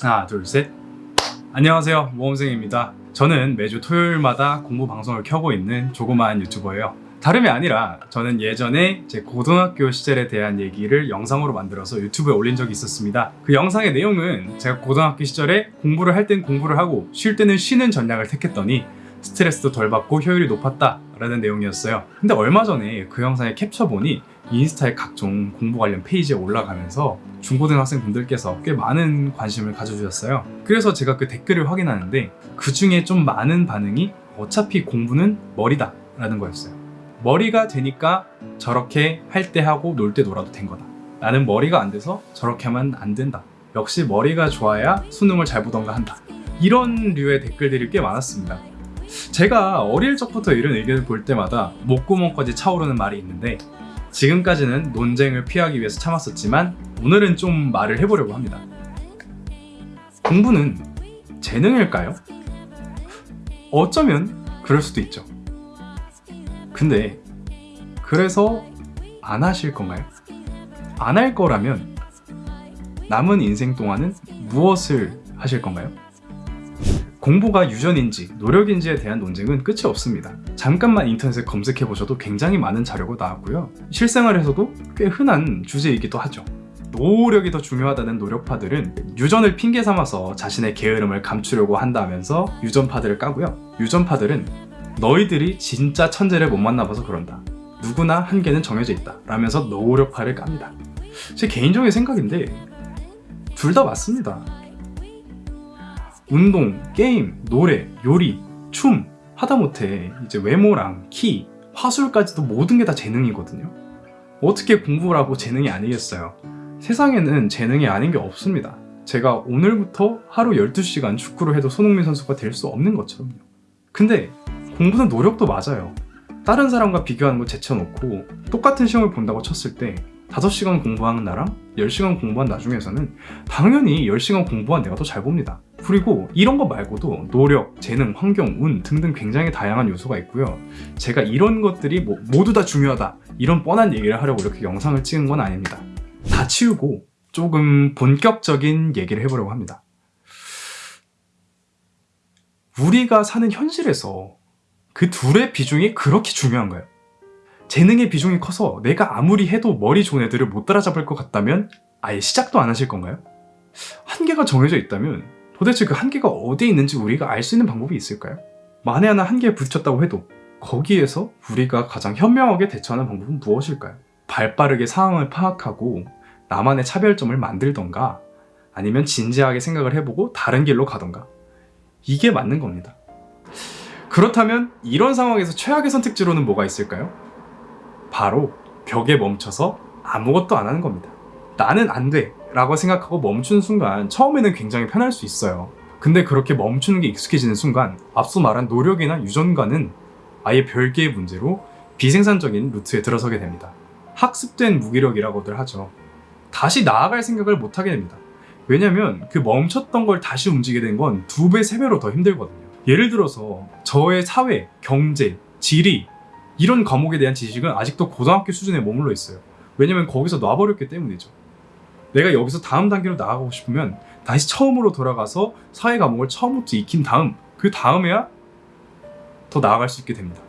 하나 둘셋. 안녕하세요. 모험생입니다. 저는 매주 토요일마다 공부 방송을 켜고 있는 조그마한 유튜버예요. 다름이 아니라 저는 예전에 제 고등학교 시절에 대한 얘기를 영상으로 만들어서 유튜브에 올린 적이 있었습니다. 그 영상의 내용은 제가 고등학교 시절에 공부를 할 땐 공부를 하고 쉴 때는 쉬는 전략을 택했더니 스트레스도 덜 받고 효율이 높았다 라는 내용이었어요. 근데 얼마 전에 그 영상을 캡처 보니 인스타에 각종 공부 관련 페이지에 올라가면서 중고등학생 분들께서 꽤 많은 관심을 가져주셨어요. 그래서 제가 그 댓글을 확인하는데 그 중에 좀 많은 반응이 어차피 공부는 머리다 라는 거였어요. 머리가 되니까 저렇게 할 때 하고 놀 때 놀아도 된 거다. 나는 머리가 안 돼서 저렇게 하면 안 된다. 역시 머리가 좋아야 수능을 잘 보던가 한다. 이런 류의 댓글들이 꽤 많았습니다 제가 어릴 적부터 이런 의견을 볼 때마다 목구멍까지 차오르는 말이 있는데 지금까지는 논쟁을 피하기 위해서 참았었지만 오늘은 좀 말을 해보려고 합니다. 공부는 재능일까요? 어쩌면 그럴 수도 있죠. 근데 그래서 안 하실 건가요? 안 할 거라면 남은 인생 동안은 무엇을 하실 건가요? 공부가 유전인지 노력인지에 대한 논쟁은 끝이 없습니다. 잠깐만 인터넷에 검색해 보셔도 굉장히 많은 자료가 나왔고요. 실생활에서도 꽤 흔한 주제이기도 하죠. 노력이 더 중요하다는 노력파들은 유전을 핑계 삼아서 자신의 게으름을 감추려고 한다면서 유전파들을 까고요. 유전파들은 너희들이 진짜 천재를 못 만나봐서 그런다. 누구나 한계는 정해져 있다. 라면서 노력파를 깝니다. 제 개인적인 생각인데 둘 다 맞습니다. 운동, 게임, 노래, 요리, 춤 하다못해 이제 외모랑 키, 화술까지도 모든 게 다 재능이거든요. 어떻게 공부를 하고 재능이 아니겠어요? 세상에는 재능이 아닌 게 없습니다. 제가 오늘부터 하루 12시간 축구를 해도 손흥민 선수가 될 수 없는 것처럼요. 근데 공부는 노력도 맞아요. 다른 사람과 비교하는 거 제쳐놓고 똑같은 시험을 본다고 쳤을 때 5시간 공부하는 나랑 10시간 공부한 나 중에서는 당연히 10시간 공부한 내가 더 잘 봅니다. 그리고 이런 거 말고도 노력, 재능, 환경, 운 등등 굉장히 다양한 요소가 있고요. 제가 이런 것들이 뭐 모두 다 중요하다 이런 뻔한 얘기를 하려고 이렇게 영상을 찍은 건 아닙니다. 다 치우고 조금 본격적인 얘기를 해보려고 합니다. 우리가 사는 현실에서 그 둘의 비중이 그렇게 중요한가요? 재능의 비중이 커서 내가 아무리 해도 머리 좋은 애들을 못 따라잡을 것 같다면 아예 시작도 안 하실 건가요? 한계가 정해져 있다면 도대체 그 한계가 어디에 있는지 우리가 알 수 있는 방법이 있을까요? 만에 하나 한계에 부딪혔다고 해도 거기에서 우리가 가장 현명하게 대처하는 방법은 무엇일까요? 발빠르게 상황을 파악하고 나만의 차별점을 만들던가 아니면 진지하게 생각을 해보고 다른 길로 가던가 이게 맞는 겁니다. 그렇다면 이런 상황에서 최악의 선택지로는 뭐가 있을까요? 바로 벽에 멈춰서 아무것도 안 하는 겁니다. 나는 안 돼! 라고 생각하고 멈추는 순간 처음에는 굉장히 편할 수 있어요. 근데 그렇게 멈추는 게 익숙해지는 순간 앞서 말한 노력이나 유전과는 아예 별개의 문제로 비생산적인 루트에 들어서게 됩니다. 학습된 무기력이라고들 하죠. 다시 나아갈 생각을 못하게 됩니다. 왜냐면 그 멈췄던 걸 다시 움직이게 된 건 두 배, 세 배로 더 힘들거든요. 예를 들어서 저의 사회, 경제, 지리 이런 과목에 대한 지식은 아직도 고등학교 수준에 머물러 있어요. 왜냐면 거기서 놔버렸기 때문이죠. 내가 여기서 다음 단계로 나아가고 싶으면 다시 처음으로 돌아가서 사회 과목을 처음부터 익힌 다음 그 다음에야 더 나아갈 수 있게 됩니다.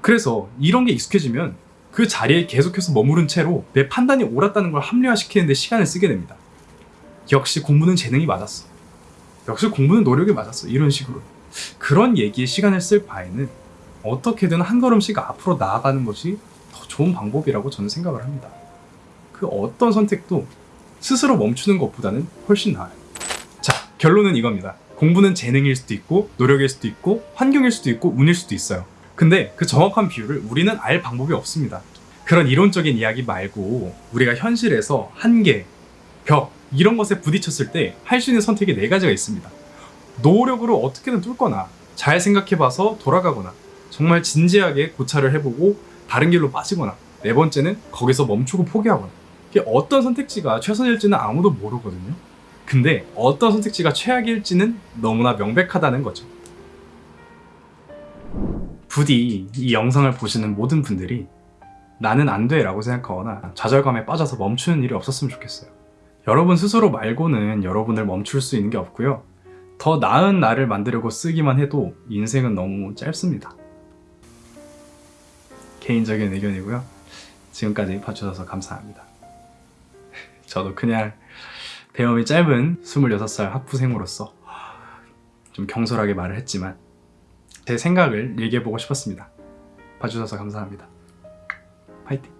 그래서 이런 게 익숙해지면 그 자리에 계속해서 머무른 채로 내 판단이 옳았다는 걸 합리화시키는 데 시간을 쓰게 됩니다. 역시 공부는 재능이 맞았어. 역시 공부는 노력이 맞았어. 이런 식으로. 그런 얘기에 시간을 쓸 바에는 어떻게든 한 걸음씩 앞으로 나아가는 것이 더 좋은 방법이라고 저는 생각을 합니다. 그 어떤 선택도 스스로 멈추는 것보다는 훨씬 나아요. 자, 결론은 이겁니다. 공부는 재능일 수도 있고 노력일 수도 있고 환경일 수도 있고 운일 수도 있어요. 근데 그 정확한 비율을 우리는 알 방법이 없습니다. 그런 이론적인 이야기 말고 우리가 현실에서 한계, 벽 이런 것에 부딪혔을 때 할 수 있는 선택이 네 가지가 있습니다. 노력으로 어떻게든 뚫거나 잘 생각해봐서 돌아가거나 정말 진지하게 고찰을 해보고 다른 길로 빠지거나 네 번째는 거기서 멈추고 포기하거나 어떤 선택지가 최선일지는 아무도 모르거든요. 근데 어떤 선택지가 최악일지는 너무나 명백하다는 거죠. 부디 이 영상을 보시는 모든 분들이 나는 안 돼 라고 생각하거나 좌절감에 빠져서 멈추는 일이 없었으면 좋겠어요. 여러분 스스로 말고는 여러분을 멈출 수 있는 게 없고요. 더 나은 나를 만들려고 쓰기만 해도 인생은 너무 짧습니다. 개인적인 의견이고요. 지금까지 봐주셔서 감사합니다. 저도 그냥 배움이 짧은 26살 학부생으로서 좀 경솔하게 말을 했지만 제 생각을 얘기해보고 싶었습니다. 봐주셔서 감사합니다. 파이팅!